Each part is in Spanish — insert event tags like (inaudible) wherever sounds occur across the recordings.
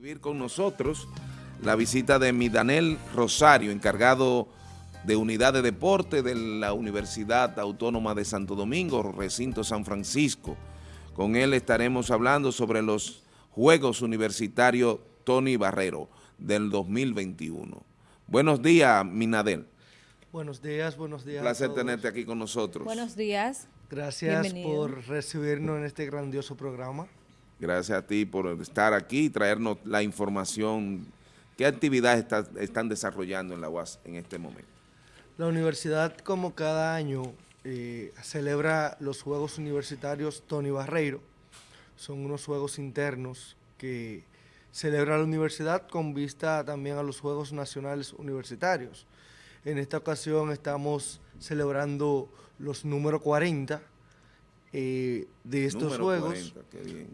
Recibir con nosotros la visita de Midanel Rosario, encargado de Unidad de Deporte de la Universidad Autónoma de Santo Domingo, recinto San Francisco. Con él estaremos hablando sobre los Juegos Universitarios Tony Barrero del 2021. Buenos días, Minadel. Buenos días, buenos días. Un placer tenerte aquí con nosotros. Buenos días. Gracias por recibirnos en este grandioso programa. Gracias a ti por estar aquí y traernos la información. ¿Qué actividades están desarrollando en la UAS en este momento? La universidad, como cada año, eh, celebra los Juegos Universitarios Tony Barreiro. Son unos juegos internos que celebra la universidad con vista también a los Juegos Nacionales Universitarios. En esta ocasión estamos celebrando los número 40 eh, de estos Juegos,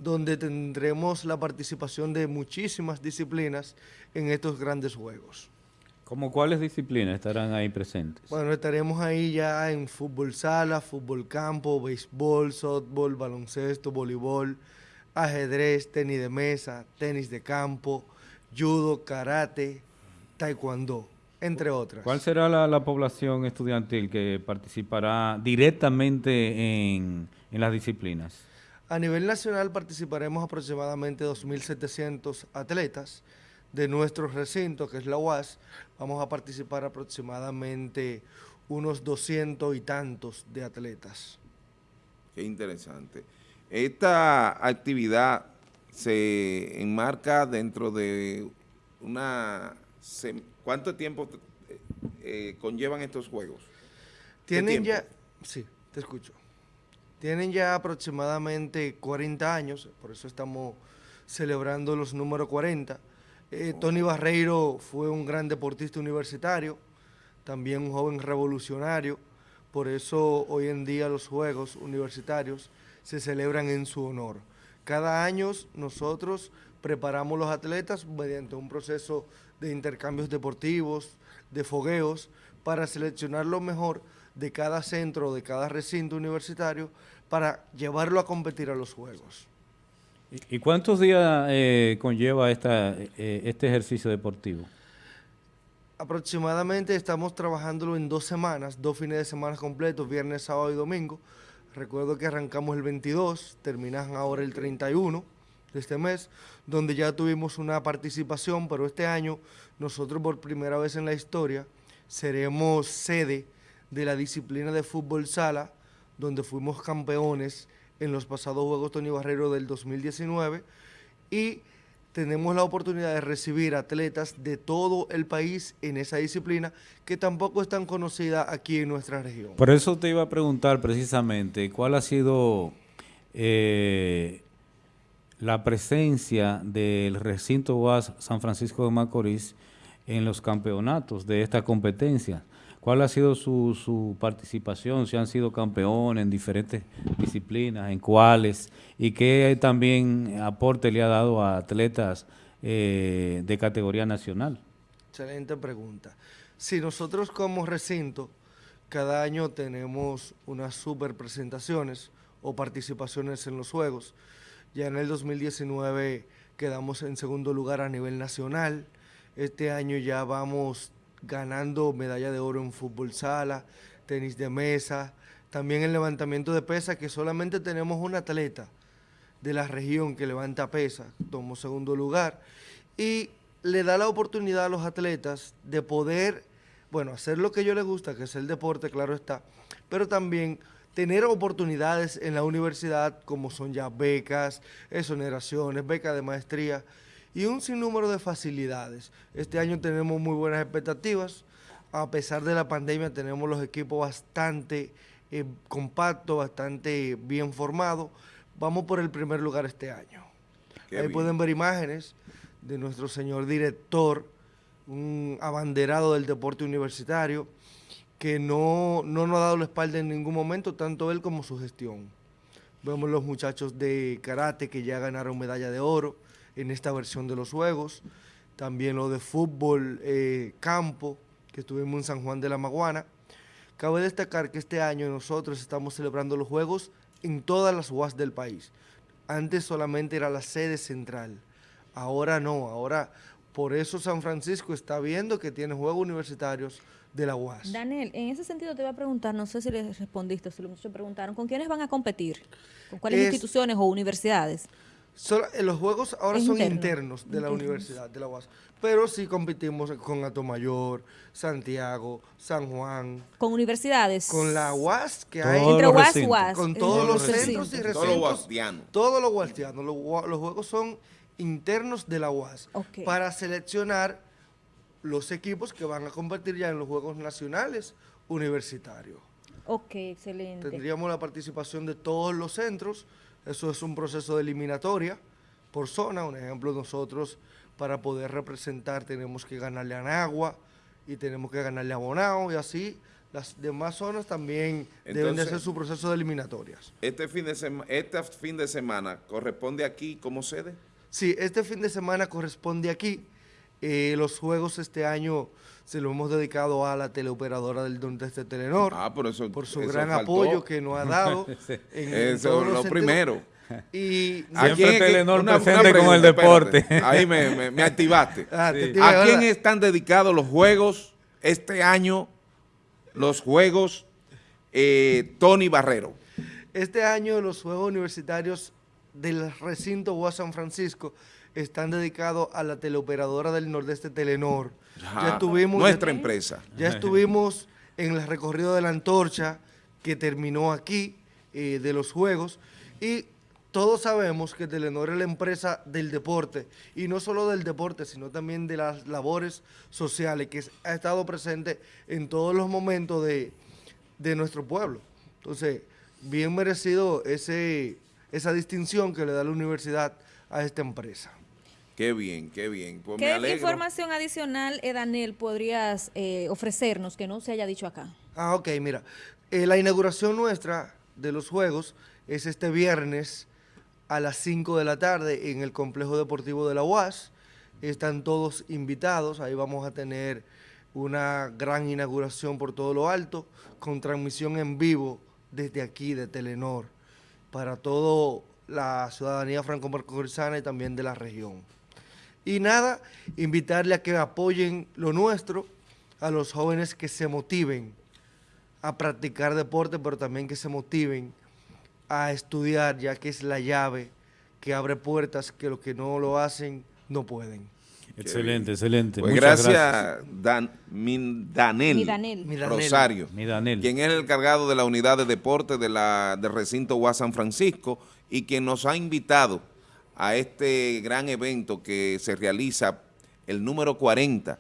donde tendremos la participación de muchísimas disciplinas en estos grandes Juegos. ¿Cómo cuáles disciplinas estarán ahí presentes? Bueno, estaremos ahí ya en fútbol sala, fútbol campo, béisbol, softball, baloncesto, voleibol, ajedrez, tenis de mesa, tenis de campo, judo, karate, taekwondo, entre otras. ¿Cuál será la población estudiantil que participará directamente en, en las disciplinas? A nivel nacional participaremos aproximadamente 2.700 atletas. De nuestro recinto, que es la UAS, vamos a participar aproximadamente unos 200 y tantos de atletas. Qué interesante. Esta actividad se enmarca dentro de una... ¿Cuánto tiempo eh, conllevan estos juegos? Tienen ya... Sí, te escucho. Tienen ya aproximadamente 40 años, por eso estamos celebrando los números 40. Eh, Tony Barreiro fue un gran deportista universitario, también un joven revolucionario, por eso hoy en día los Juegos Universitarios se celebran en su honor. Cada año nosotros preparamos los atletas mediante un proceso de intercambios deportivos, de fogueos, para seleccionar lo mejor de cada centro, de cada recinto universitario, para llevarlo a competir a los Juegos. ¿Y cuántos días eh, conlleva esta, eh, este ejercicio deportivo? Aproximadamente estamos trabajándolo en dos semanas, dos fines de semana completos, viernes, sábado y domingo. Recuerdo que arrancamos el 22, terminan ahora el 31 de este mes, donde ya tuvimos una participación, pero este año nosotros por primera vez en la historia seremos sede de la disciplina de fútbol sala, donde fuimos campeones en los pasados Juegos Tony Barrero del 2019 y tenemos la oportunidad de recibir atletas de todo el país en esa disciplina que tampoco es tan conocida aquí en nuestra región. Por eso te iba a preguntar precisamente cuál ha sido eh, la presencia del recinto UAS San Francisco de Macorís en los campeonatos de esta competencia. ¿Cuál ha sido su, participación? Si han sido campeones en diferentes disciplinas, en cuáles, y qué también aporte le ha dado a atletas eh, de categoría nacional. Excelente pregunta. Si nosotros como recinto, cada año tenemos unas super presentaciones o participaciones en los Juegos. Ya en el 2019 quedamos en segundo lugar a nivel nacional. Este año ya vamos ganando medalla de oro en fútbol sala, tenis de mesa, también en levantamiento de pesa, que solamente tenemos un atleta de la región que levanta pesa, tomó segundo lugar, y le da la oportunidad a los atletas de poder, bueno, hacer lo que a ellos les gusta, que es el deporte, claro está, pero también tener oportunidades en la universidad como son ya becas, exoneraciones, becas de maestría, y un sinnúmero de facilidades. Este año tenemos muy buenas expectativas. A pesar de la pandemia tenemos los equipos bastante eh, compactos, bastante bien formados. Vamos por el primer lugar este año. Ahí pueden ver imágenes de nuestro señor director, un abanderado del deporte universitario, que no, no nos ha dado la espalda en ningún momento, tanto él como su gestión. Vemos los muchachos de karate que ya ganaron medalla de oro, en esta versión de los Juegos. También lo de fútbol eh, campo, que estuvimos en San Juan de la Maguana. Cabe destacar que este año nosotros estamos celebrando los Juegos en todas las UAS del país. Antes solamente era la sede central. Ahora no, ahora por eso San Francisco está viendo que tiene juegos universitarios de la UAS. Daniel, en ese sentido te voy a preguntar, no sé si le respondiste, si los preguntaron, ¿con quiénes van a competir? ¿Con cuáles instituciones o universidades? Eh, los juegos ahora son internos de la universidad, de la UAS, pero sí competimos con Atomayor, Santiago, San Juan. ¿Con universidades? Con la UAS que hay. Entre UAS, UAS. Con todos los centros y recintos. Todos los guastianos. Todos los guastianos. Los, los juegos son internos de la UAS para seleccionar los equipos que van a competir ya en los Juegos Nacionales Universitarios. Ok, excelente. Tendríamos la participación de todos los centros, eso es un proceso de eliminatoria por zona, un ejemplo nosotros para poder representar tenemos que ganarle a Nagua y tenemos que ganarle a Bonao y así las demás zonas también deben de hacer su proceso de eliminatorias. Este fin de, este fin de semana corresponde aquí como sede? Sí, este fin de semana corresponde aquí. Eh, los juegos este año se lo hemos dedicado a la teleoperadora del Nordeste Telenor. Ah, por eso Por su gran apoyo que nos ha dado. (laughs) en, eso es lo primero. Y Siempre Telenor presente con el deporte. ahí me, activaste. (laughs) Ah, ¿A quién están dedicados los juegos este año? Los juegos eh, Tony Barrero. Este año los Juegos Universitarios del recinto UAS San Francisco están dedicados a la teleoperadora del Nordeste Telenor. Ya, estuvimos nuestra empresa. Ya estuvimos en el recorrido de la antorcha que terminó aquí eh, de los Juegos y todos sabemos que Telenor es la empresa del deporte y no solo del deporte, sino también de las labores sociales que ha estado presente en todos los momentos de, de nuestro pueblo. Entonces, bien merecido ese esa distinción que le da la universidad a esta empresa. Qué bien, qué bien. Pues ¿Qué información adicional, Edanel, podrías eh, ofrecernos que no se haya dicho acá? Ah, ok, mira. Eh, la inauguración nuestra de los Juegos es este viernes a las 5 de la tarde en el Complejo Deportivo de la UAS. Están todos invitados, ahí vamos a tener una gran inauguración por todo lo alto, con transmisión en vivo desde aquí de Telenor para toda la ciudadanía franco-macorizana y también de la región. Y nada, invitarle a que apoyen lo nuestro, a los jóvenes que se motiven a practicar deporte, pero también que se motiven a estudiar, ya que es la llave que abre puertas que los que no lo hacen no pueden. Excelente, excelente. Pues gracias, Dan, Danel, Rosario, quien es el encargado de la unidad de deporte de la, del recinto UAS San Francisco y quien nos ha invitado a este gran evento que se realiza el número 40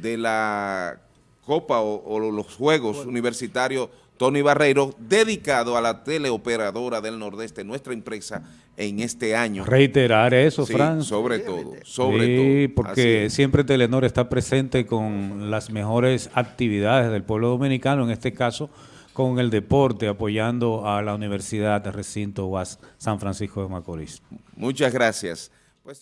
de la Copa o, los Juegos Universitarios Tony Barreiro, dedicado a la teleoperadora del Nordeste, nuestra empresa, en este año. Reiterar eso, sí, sobre todo, sobre sí, porque siempre Telenor está presente con las mejores actividades del pueblo dominicano, en este caso con el deporte, apoyando a la Universidad de Recinto UAS San Francisco de Macorís. Muchas gracias.